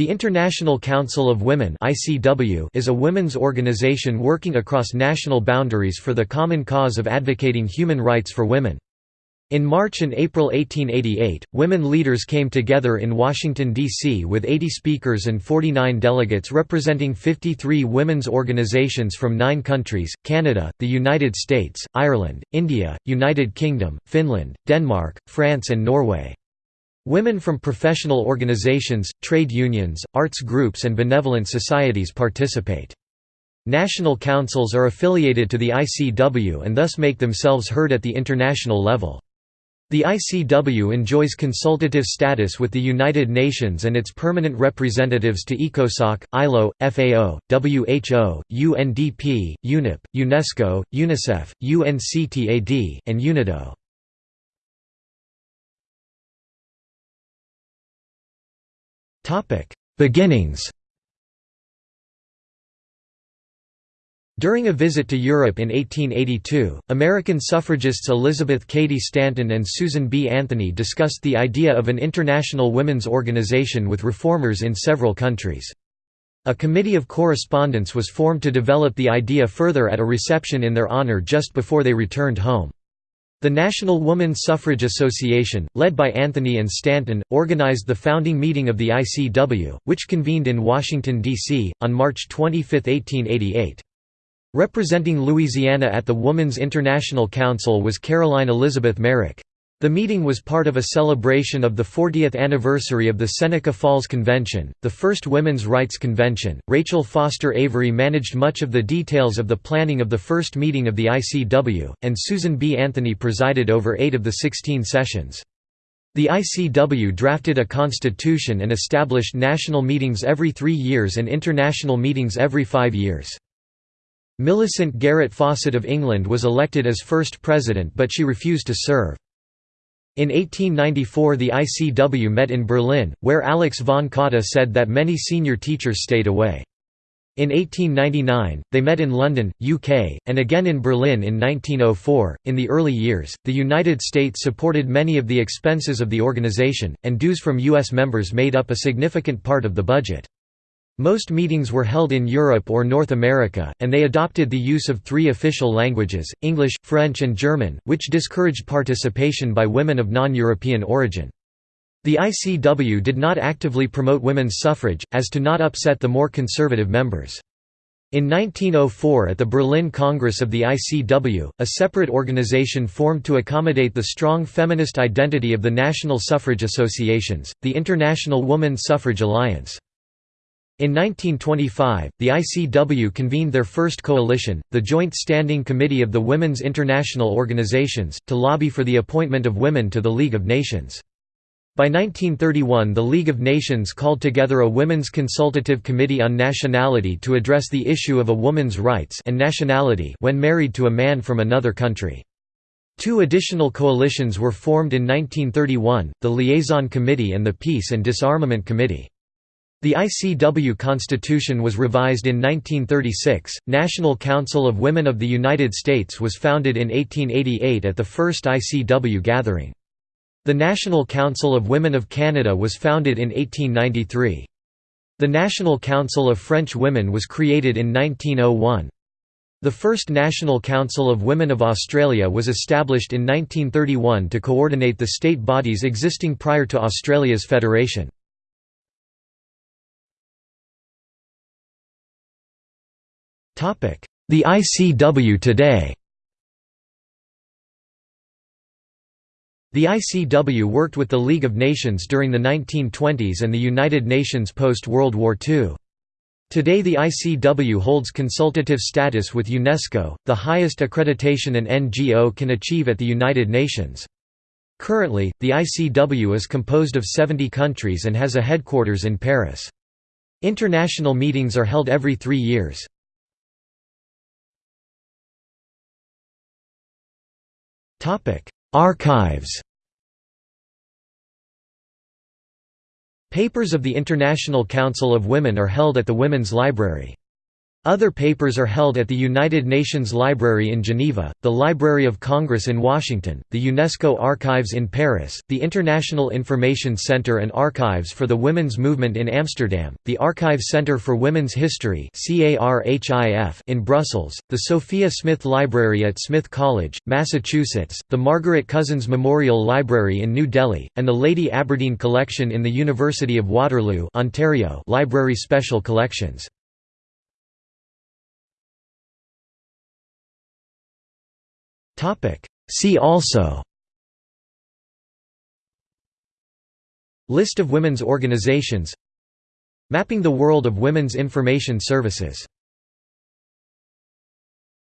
The International Council of Women is a women's organization working across national boundaries for the common cause of advocating human rights for women. In March and April 1888, women leaders came together in Washington, D.C. with 80 speakers and 49 delegates representing 53 women's organizations from nine countries, Canada, the United States, Ireland, India, United Kingdom, Finland, Denmark, France and Norway. Women from professional organizations, trade unions, arts groups and benevolent societies participate. National councils are affiliated to the ICW and thus make themselves heard at the international level. The ICW enjoys consultative status with the United Nations and its permanent representatives to ECOSOC, ILO, FAO, WHO, UNDP, UNEP, UNESCO, UNICEF, UNCTAD, and UNIDO. Beginnings During a visit to Europe in 1882, American suffragists Elizabeth Cady Stanton and Susan B. Anthony discussed the idea of an international women's organization with reformers in several countries. A committee of correspondence was formed to develop the idea further at a reception in their honor just before they returned home. The National Woman Suffrage Association, led by Anthony and Stanton, organized the founding meeting of the ICW, which convened in Washington, D.C., on March 25, 1888. Representing Louisiana at the Woman's International Council was Caroline Elizabeth Merrick. The meeting was part of a celebration of the 40th anniversary of the Seneca Falls Convention, the first women's rights convention. Rachel Foster Avery managed much of the details of the planning of the first meeting of the ICW, and Susan B. Anthony presided over eight of the 16 sessions. The ICW drafted a constitution and established national meetings every three years and international meetings every five years. Millicent Garrett Fawcett of England was elected as first president but she refused to serve. In 1894 the ICW met in Berlin, where Alex von Cotta said that many senior teachers stayed away. In 1899, they met in London, UK, and again in Berlin in 1904. In the early years, the United States supported many of the expenses of the organization, and dues from U.S. members made up a significant part of the budget. Most meetings were held in Europe or North America, and they adopted the use of three official languages, English, French and German, which discouraged participation by women of non-European origin. The ICW did not actively promote women's suffrage, as to not upset the more conservative members. In 1904 at the Berlin Congress of the ICW, a separate organization formed to accommodate the strong feminist identity of the national suffrage associations, the International Woman Suffrage Alliance. In 1925, the ICW convened their first coalition, the Joint Standing Committee of the Women's International Organizations, to lobby for the appointment of women to the League of Nations. By 1931 the League of Nations called together a Women's Consultative Committee on Nationality to address the issue of a woman's rights and nationality when married to a man from another country. Two additional coalitions were formed in 1931, the Liaison Committee and the Peace and Disarmament Committee. The ICW Constitution was revised in 1936. National Council of Women of the United States was founded in 1888 at the first ICW gathering. The National Council of Women of Canada was founded in 1893. The National Council of French Women was created in 1901. The first National Council of Women of Australia was established in 1931 to coordinate the state bodies existing prior to Australia's federation. The ICW today The ICW worked with the League of Nations during the 1920s and the United Nations post-World War II. Today the ICW holds consultative status with UNESCO, the highest accreditation an NGO can achieve at the United Nations. Currently, the ICW is composed of 70 countries and has a headquarters in Paris. International meetings are held every three years. Archives Papers of the International Council of Women are held at the Women's Library. Other papers are held at the United Nations Library in Geneva, the Library of Congress in Washington, the UNESCO Archives in Paris, the International Information Center and Archives for the Women's Movement in Amsterdam, the Archive Center for Women's History in Brussels, the Sophia Smith Library at Smith College, Massachusetts, the Margaret Cousins Memorial Library in New Delhi, and the Lady Aberdeen Collection in the University of Waterloo Ontario Library Special Collections. See also List of women's organizations Mapping the world of women's information services